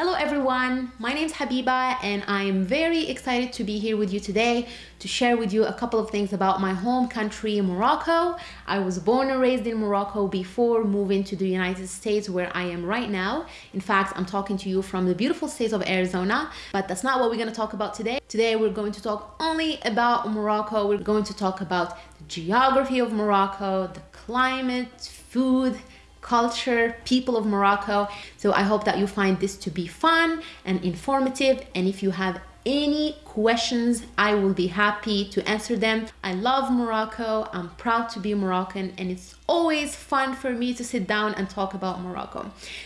Hello everyone, my name is Habiba and I am very excited to be here with you today to share with you a couple of things about my home country, Morocco. I was born and raised in Morocco before moving to the United States where I am right now. In fact, I'm talking to you from the beautiful state of Arizona, but that's not what we're going to talk about today. Today we're going to talk only about Morocco. We're going to talk about the geography of Morocco, the climate, food, culture, people of Morocco. So I hope that you find this to be fun and informative. And if you have any questions, I will be happy to answer them. I love Morocco. I'm proud to be Moroccan and it's always fun for me to sit down and talk about Morocco.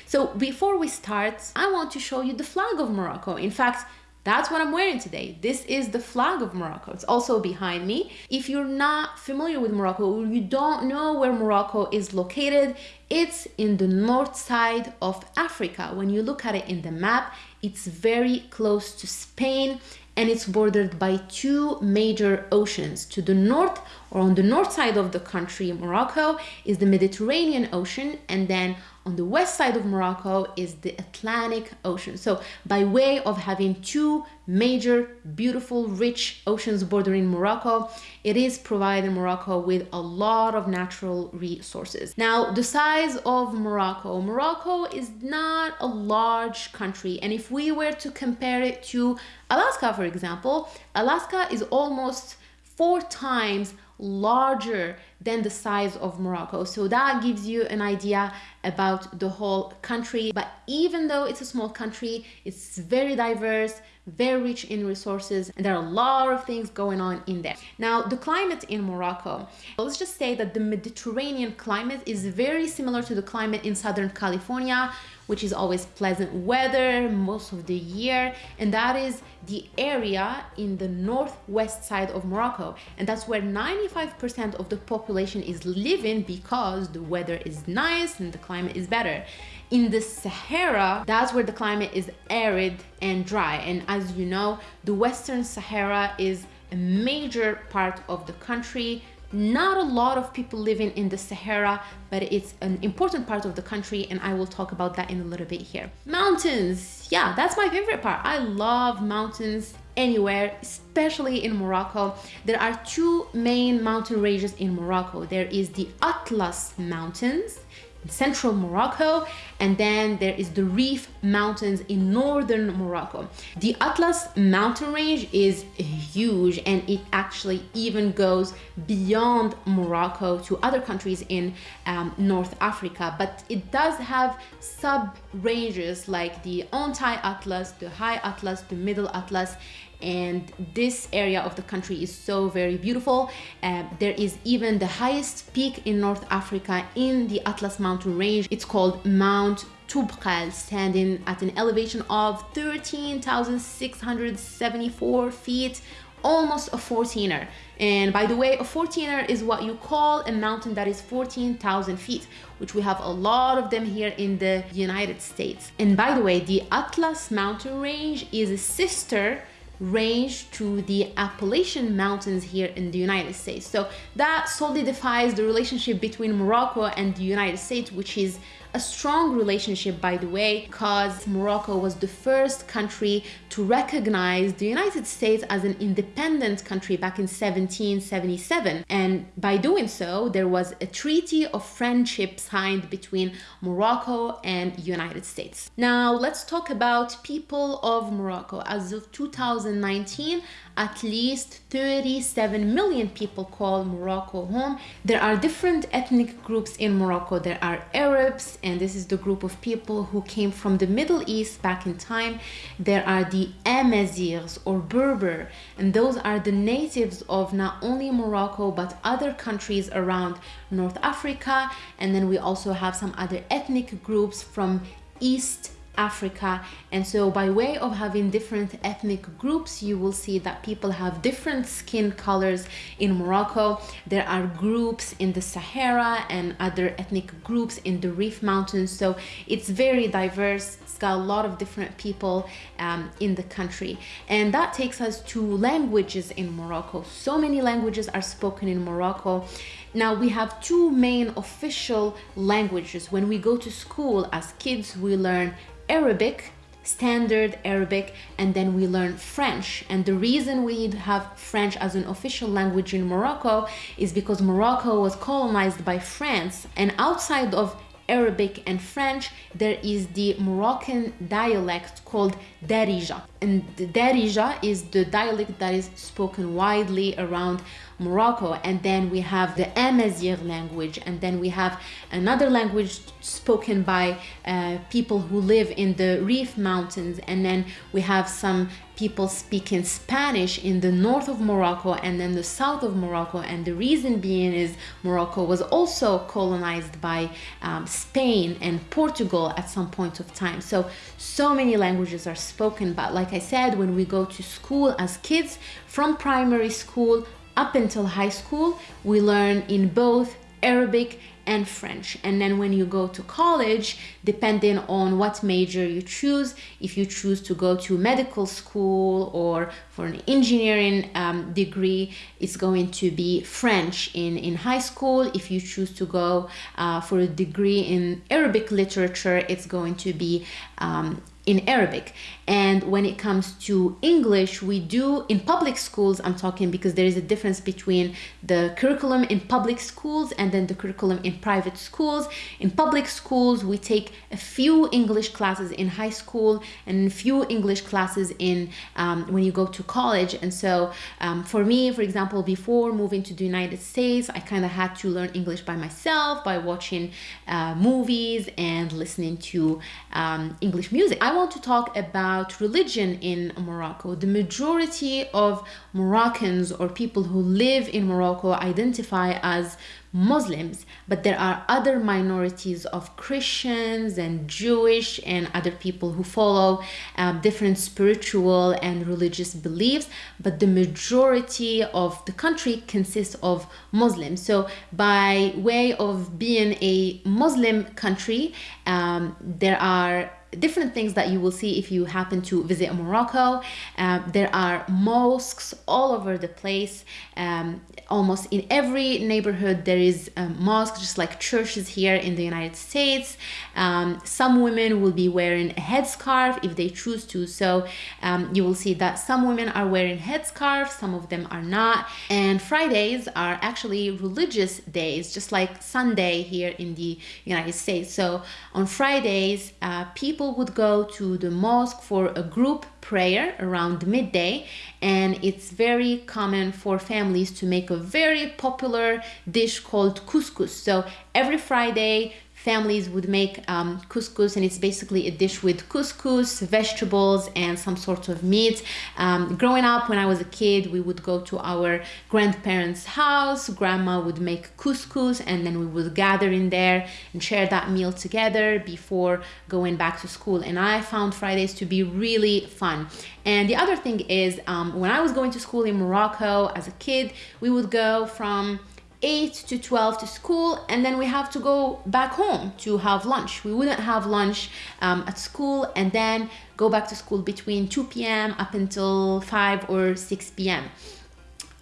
So before we start, I want to show you the flag of Morocco. In fact, that's what I'm wearing today. This is the flag of Morocco. It's also behind me. If you're not familiar with Morocco or you don't know where Morocco is located, it's in the north side of Africa. When you look at it in the map, it's very close to Spain and it's bordered by two major oceans. To the north or on the north side of the country, Morocco, is the Mediterranean Ocean and then on the west side of Morocco is the Atlantic Ocean. So by way of having two major, beautiful, rich oceans bordering Morocco, it is providing Morocco with a lot of natural resources. Now, the size of Morocco, Morocco is not a large country. And if we were to compare it to Alaska, for example, Alaska is almost four times larger than the size of Morocco. So that gives you an idea about the whole country. But even though it's a small country, it's very diverse, very rich in resources, and there are a lot of things going on in there. Now, the climate in Morocco, let's just say that the Mediterranean climate is very similar to the climate in Southern California, which is always pleasant weather most of the year. And that is the area in the northwest side of Morocco. And that's where 95% of the population is living because the weather is nice and the climate is better. In the Sahara, that's where the climate is arid and dry. And as you know, the Western Sahara is a major part of the country not a lot of people living in the Sahara, but it's an important part of the country and I will talk about that in a little bit here. Mountains, yeah, that's my favorite part. I love mountains anywhere, especially in Morocco. There are two main mountain ranges in Morocco. There is the Atlas Mountains in central Morocco and then there is the Rif Mountains in northern Morocco. The Atlas mountain range is huge and it actually even goes beyond Morocco to other countries in um, North Africa but it does have sub ranges like the Anti-Atlas, the High Atlas, the Middle Atlas and this area of the country is so very beautiful. Uh, there is even the highest peak in North Africa in the Atlas mountain range. It's called Mount Toubkal, standing at an elevation of 13,674 feet almost a 14er and by the way a 14er is what you call a mountain that is 14,000 feet which we have a lot of them here in the United States and by the way the Atlas mountain range is a sister range to the Appalachian Mountains here in the United States. So that solidifies the relationship between Morocco and the United States, which is a strong relationship, by the way, because Morocco was the first country to recognize the United States as an independent country back in 1777. And by doing so, there was a treaty of friendship signed between Morocco and United States. Now, let's talk about people of Morocco. As of 2019, at least 37 million people call Morocco home. There are different ethnic groups in Morocco. There are Arabs, and this is the group of people who came from the Middle East back in time. There are the Amazighs or Berber, and those are the natives of not only Morocco but other countries around North Africa. And then we also have some other ethnic groups from East Africa. And so by way of having different ethnic groups, you will see that people have different skin colors in Morocco. There are groups in the Sahara and other ethnic groups in the Rif Mountains. So it's very diverse. It's got a lot of different people um, in the country. And that takes us to languages in Morocco. So many languages are spoken in Morocco. Now we have two main official languages. When we go to school as kids, we learn Arabic standard Arabic, and then we learn French. And the reason we have French as an official language in Morocco is because Morocco was colonized by France, and outside of Arabic and French, there is the Moroccan dialect called Darija. And Darija is the dialect that is spoken widely around Morocco. And then we have the Amazigh language, and then we have another language spoken by uh, people who live in the Rif Mountains, and then we have some people speaking Spanish in the north of Morocco and then the south of Morocco. And the reason being is Morocco was also colonized by um, Spain and Portugal at some point of time. So, so many languages are spoken. But like I said, when we go to school as kids, from primary school up until high school, we learn in both Arabic and French. And then when you go to college, depending on what major you choose, if you choose to go to medical school or for an engineering um, degree, it's going to be French in, in high school. If you choose to go uh, for a degree in Arabic literature, it's going to be um, in Arabic. And when it comes to English, we do in public schools, I'm talking because there is a difference between the curriculum in public schools and then the curriculum in private schools. In public schools, we take a few English classes in high school and few English classes in um, when you go to college. And so um, for me, for example, before moving to the United States, I kind of had to learn English by myself by watching uh, movies and listening to um, English music. I want to talk about religion in Morocco. The majority of Moroccans or people who live in Morocco identify as Muslims, but there are other minorities of Christians and Jewish and other people who follow uh, different spiritual and religious beliefs, but the majority of the country consists of Muslims. So, by way of being a Muslim country, um, there are different things that you will see if you happen to visit Morocco. Um, there are mosques all over the place. Um, almost in every neighborhood there is a mosque, just like churches here in the United States. Um, some women will be wearing a headscarf if they choose to. So um, you will see that some women are wearing headscarves, some of them are not. And Fridays are actually religious days, just like Sunday here in the United States. So on Fridays, uh, people people would go to the mosque for a group prayer around midday and it's very common for families to make a very popular dish called couscous. So every friday families would make um, couscous and it's basically a dish with couscous, vegetables and some sort of meat. Um, growing up when I was a kid, we would go to our grandparents' house, grandma would make couscous and then we would gather in there and share that meal together before going back to school. And I found Fridays to be really fun. And the other thing is um, when I was going to school in Morocco as a kid, we would go from 8 to 12 to school and then we have to go back home to have lunch. We wouldn't have lunch um, at school and then go back to school between 2 p.m up until 5 or 6 p.m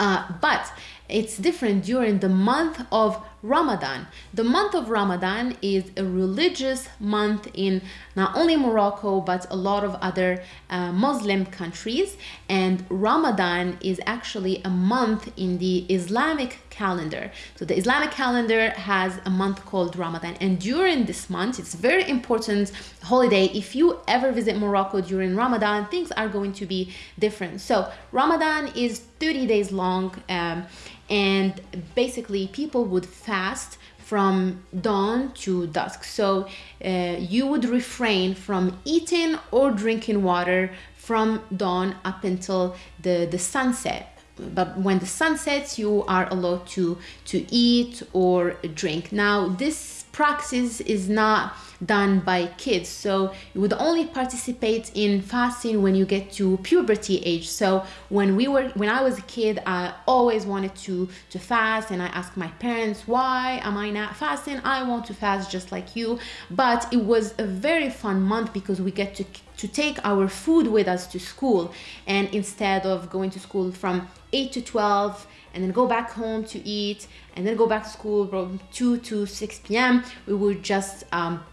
uh, but it's different during the month of Ramadan. The month of Ramadan is a religious month in not only Morocco but a lot of other uh, Muslim countries and Ramadan is actually a month in the Islamic calendar. So the Islamic calendar has a month called Ramadan and during this month it's very important holiday if you ever visit Morocco during Ramadan things are going to be different. So Ramadan is 30 days long um, and basically people would fast from dawn to dusk. So uh, you would refrain from eating or drinking water from dawn up until the the sunset. But when the sun sets you are allowed to to eat or drink. Now this practice is not done by kids. So you would only participate in fasting when you get to puberty age. So when we were when i was a kid i always wanted to to fast and i asked my parents why am i not fasting? I want to fast just like you. But it was a very fun month because we get to to take our food with us to school. And instead of going to school from 8 to 12 and then go back home to eat and then go back to school from 2 to 6 p.m we would just um,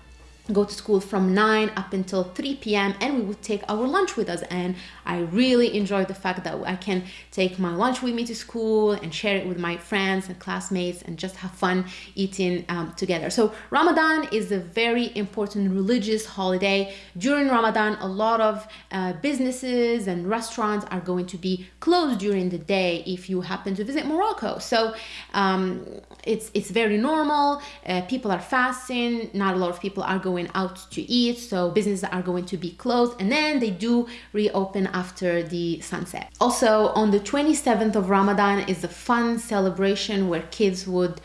go to school from 9 up until 3 p.m. and we would take our lunch with us. And I really enjoy the fact that I can take my lunch with me to school and share it with my friends and classmates and just have fun eating um, together. So Ramadan is a very important religious holiday. During Ramadan, a lot of uh, businesses and restaurants are going to be closed during the day if you happen to visit Morocco. So um, it's, it's very normal. Uh, people are fasting. Not a lot of people are going going out to eat, so businesses are going to be closed, and then they do reopen after the sunset. Also, on the 27th of Ramadan is a fun celebration where kids would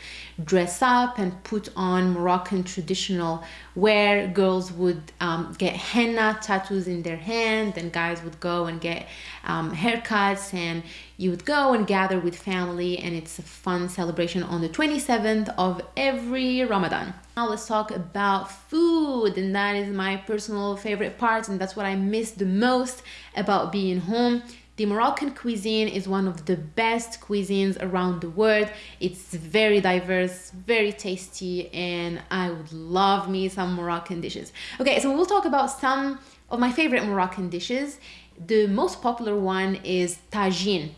dress up and put on Moroccan traditional wear. Girls would um, get henna tattoos in their hand, and guys would go and get um, haircuts, and you would go and gather with family, and it's a fun celebration on the 27th of every Ramadan. Now let's talk about food, and that is my personal favorite part, and that's what I miss the most about being home. The Moroccan cuisine is one of the best cuisines around the world. It's very diverse, very tasty, and I would love me some Moroccan dishes. Okay, so we'll talk about some of my favorite Moroccan dishes. The most popular one is tagine.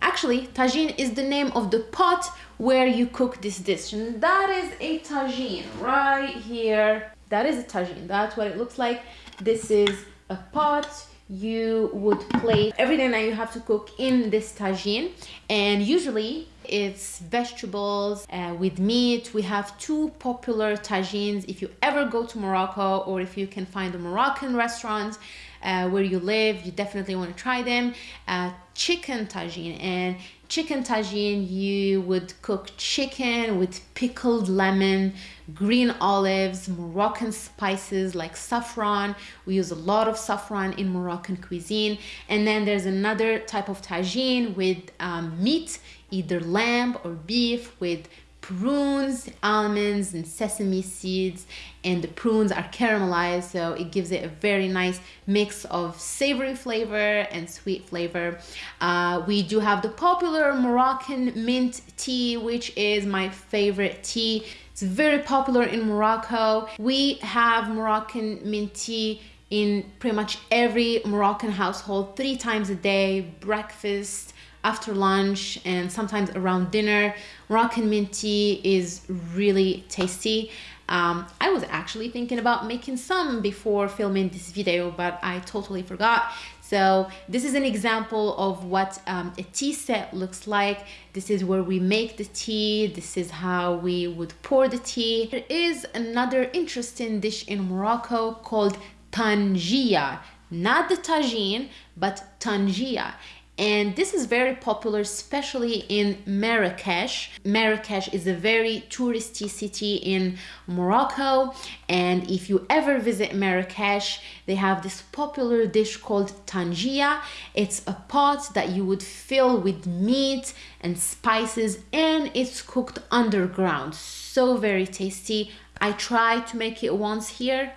Actually, tagine is the name of the pot where you cook this dish. And that is a tagine right here. That is a tagine. That's what it looks like. This is a pot you would place everything that you have to cook in this tagine. And usually it's vegetables uh, with meat. We have two popular tagines. If you ever go to morocco or if you can find a moroccan restaurant uh, where you live you definitely want to try them. Uh, chicken tagine and chicken tagine you would cook chicken with pickled lemon green olives moroccan spices like saffron. We use a lot of saffron in moroccan cuisine. And then there's another type of tagine with um, meat either lamb or beef with prunes, almonds, and sesame seeds. And the prunes are caramelized, so it gives it a very nice mix of savory flavor and sweet flavor. Uh, we do have the popular Moroccan mint tea, which is my favorite tea. It's very popular in Morocco. We have Moroccan mint tea in pretty much every Moroccan household three times a day, breakfast, after lunch and sometimes around dinner. Moroccan mint tea is really tasty. Um, I was actually thinking about making some before filming this video, but I totally forgot. So this is an example of what um, a tea set looks like. This is where we make the tea. This is how we would pour the tea. There is another interesting dish in Morocco called tangia. Not the tagine, but tangia and this is very popular especially in Marrakesh. Marrakesh is a very touristy city in Morocco and if you ever visit Marrakesh they have this popular dish called tangia. It's a pot that you would fill with meat and spices and it's cooked underground. So very tasty. I tried to make it once here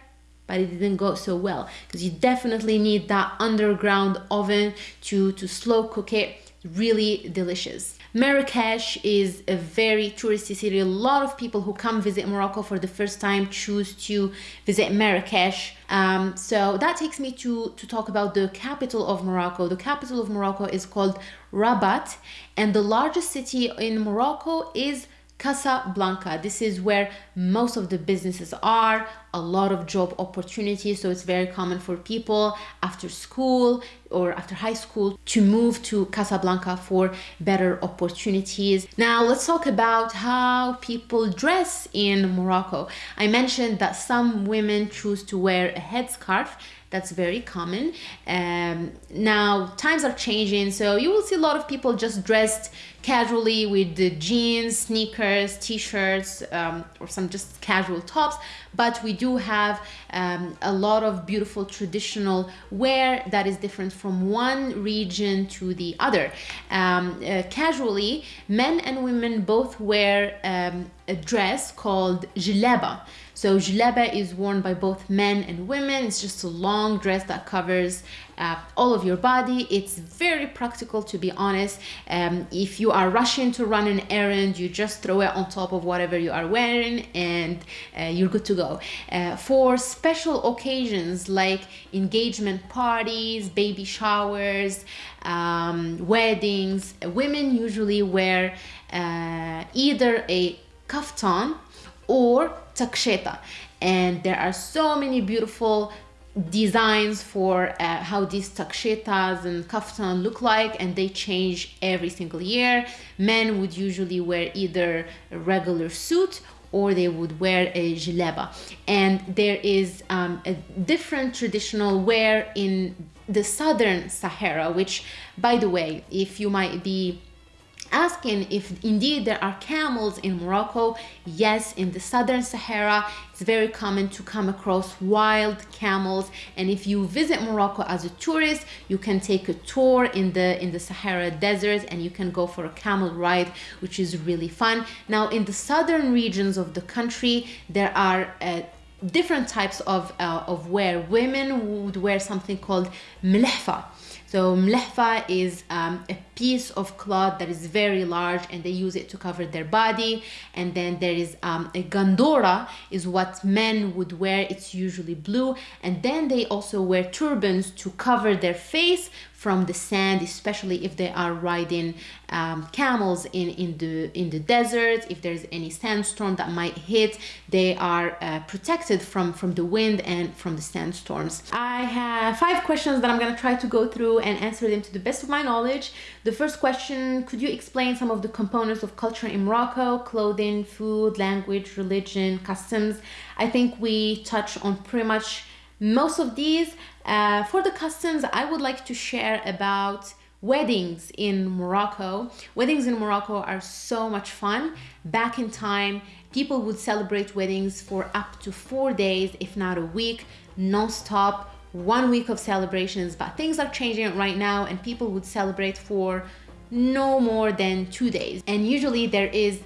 but it didn't go so well because you definitely need that underground oven to to slow cook it really delicious Marrakesh is a very touristy city. A lot of people who come visit Morocco for the first time choose to visit Marrakesh. Um, so that takes me to, to talk about the capital of Morocco. The capital of Morocco is called Rabat, and the largest city in Morocco is Casablanca. This is where most of the businesses are, a lot of job opportunities. So it's very common for people after school or after high school to move to Casablanca for better opportunities. Now let's talk about how people dress in Morocco. I mentioned that some women choose to wear a headscarf that's very common. Um, now times are changing so you will see a lot of people just dressed casually with the jeans sneakers t-shirts um, or some just casual tops but we do have um, a lot of beautiful traditional wear that is different from one region to the other um, uh, casually men and women both wear um, a dress called jilaba. So jilaba is worn by both men and women. It's just a long dress that covers uh, all of your body. It's very practical to be honest. Um, if you are rushing to run an errand, you just throw it on top of whatever you are wearing and uh, you're good to go. Uh, for special occasions like engagement parties, baby showers, um, weddings, women usually wear uh, either a kaftan or taksheta and there are so many beautiful designs for uh, how these takshetas and kaftan look like and they change every single year. Men would usually wear either a regular suit or they would wear a jilaba and there is um, a different traditional wear in the southern sahara which by the way if you might be asking if indeed there are camels in Morocco. Yes, in the southern Sahara, it's very common to come across wild camels. And if you visit Morocco as a tourist, you can take a tour in the in the Sahara desert and you can go for a camel ride, which is really fun. Now, in the southern regions of the country, there are uh, different types of, uh, of wear. Women would wear something called mlehfa so mlehfa is um, a piece of cloth that is very large and they use it to cover their body. And then there is um, a gandora is what men would wear. It's usually blue. And then they also wear turbans to cover their face from the sand, especially if they are riding um, camels in, in, the, in the desert. If there's any sandstorm that might hit, they are uh, protected from, from the wind and from the sandstorms. I have five questions that I'm gonna try to go through and answer them to the best of my knowledge. The first question, could you explain some of the components of culture in Morocco? Clothing, food, language, religion, customs. I think we touch on pretty much most of these. Uh, for the customs, I would like to share about weddings in Morocco. Weddings in Morocco are so much fun. Back in time, people would celebrate weddings for up to four days, if not a week, non-stop, one week of celebrations. But things are changing right now and people would celebrate for no more than two days. And usually there is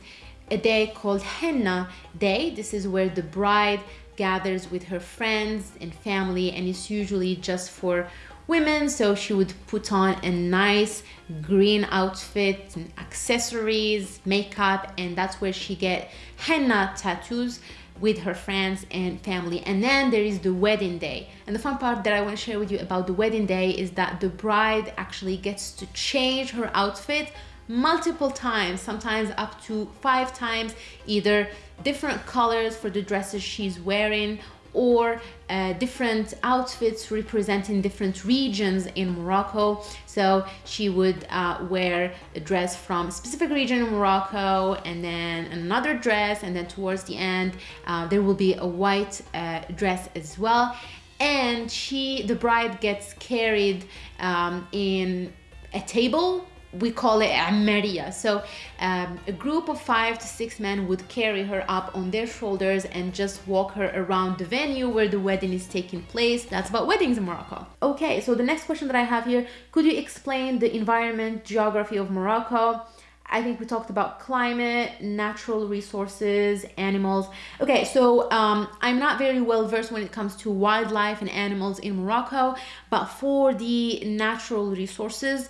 a day called henna day. This is where the bride gathers with her friends and family and it's usually just for women so she would put on a nice green outfit and accessories makeup and that's where she get henna tattoos with her friends and family. And then there is the wedding day. And the fun part that i want to share with you about the wedding day is that the bride actually gets to change her outfit multiple times, sometimes up to five times, either different colors for the dresses she's wearing or uh, different outfits representing different regions in Morocco. So she would uh, wear a dress from a specific region in Morocco and then another dress and then towards the end uh, there will be a white uh, dress as well. And she, the bride gets carried um, in a table we call it Amaria. So um, a group of five to six men would carry her up on their shoulders and just walk her around the venue where the wedding is taking place. That's about weddings in Morocco. Okay, so the next question that I have here, could you explain the environment, geography of Morocco? I think we talked about climate, natural resources, animals. Okay, so um, I'm not very well versed when it comes to wildlife and animals in Morocco, but for the natural resources,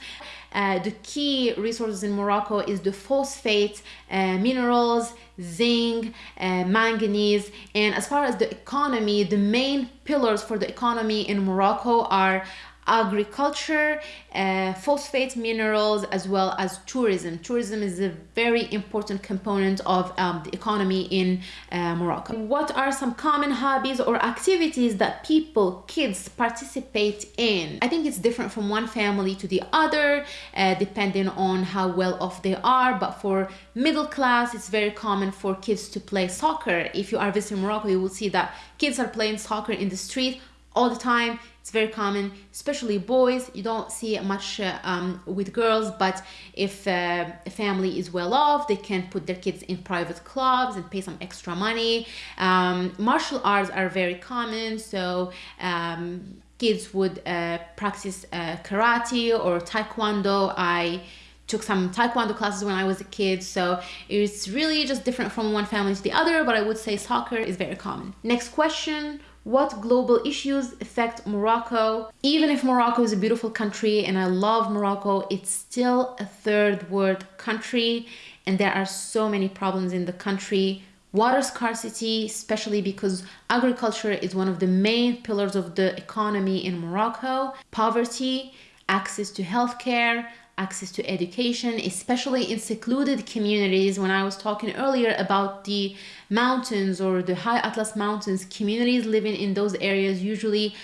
uh, the key resources in Morocco is the phosphate uh, minerals, zinc, uh, manganese, and as far as the economy, the main pillars for the economy in Morocco are agriculture, uh, phosphate minerals, as well as tourism. Tourism is a very important component of um, the economy in uh, Morocco. What are some common hobbies or activities that people, kids participate in? I think it's different from one family to the other, uh, depending on how well off they are. But for middle class, it's very common for kids to play soccer. If you are visiting Morocco, you will see that kids are playing soccer in the street all the time it's very common especially boys you don't see it much uh, um, with girls but if uh, a family is well off they can put their kids in private clubs and pay some extra money um, martial arts are very common so um, kids would uh, practice uh, karate or taekwondo i took some taekwondo classes when I was a kid. So it's really just different from one family to the other, but I would say soccer is very common. Next question. What global issues affect Morocco? Even if Morocco is a beautiful country and I love Morocco, it's still a third world country. And there are so many problems in the country. Water scarcity, especially because agriculture is one of the main pillars of the economy in Morocco, poverty, access to healthcare, access to education, especially in secluded communities. When I was talking earlier about the mountains or the high Atlas Mountains, communities living in those areas usually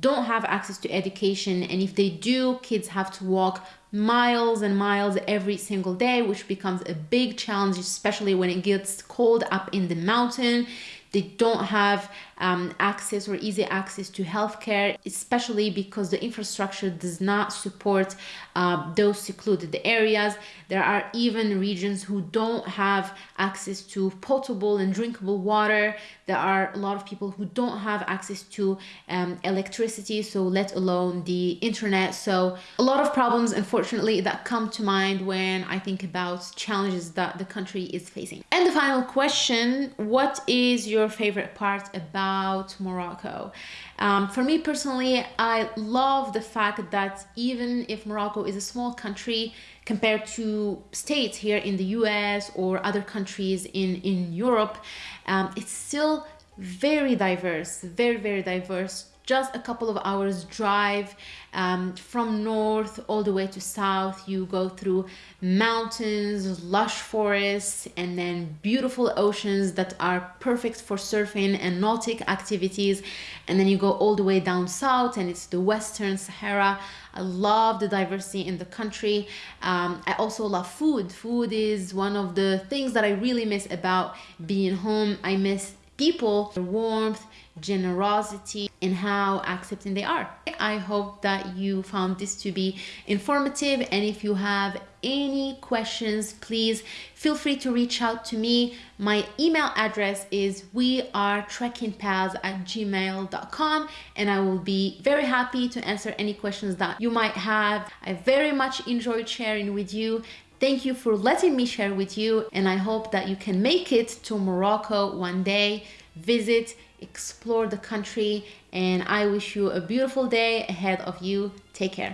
don't have access to education. And if they do, kids have to walk miles and miles every single day, which becomes a big challenge, especially when it gets cold up in the mountain. They don't have um, access or easy access to healthcare, especially because the infrastructure does not support uh, those secluded areas. There are even regions who don't have access to potable and drinkable water. There are a lot of people who don't have access to um, electricity, so let alone the internet. So a lot of problems, unfortunately, that come to mind when I think about challenges that the country is facing. And the final question, what is your favorite part about Morocco? Um, for me personally, I love the fact that even if Morocco is a small country compared to states here in the US or other countries in, in Europe, um, it's still very diverse, very, very diverse just a couple of hours drive um, from north all the way to south. You go through mountains lush forests and then beautiful oceans that are perfect for surfing and nautic activities. And then you go all the way down south and it's the western sahara. I love the diversity in the country. Um, i also love food. Food is one of the things that i really miss about being home. I miss people their warmth generosity and how accepting they are. I hope that you found this to be informative and if you have any questions please feel free to reach out to me my email address is we are trekkingpals at gmail.com and i will be very happy to answer any questions that you might have i very much enjoyed sharing with you Thank you for letting me share with you and I hope that you can make it to Morocco one day, visit, explore the country and I wish you a beautiful day ahead of you. Take care.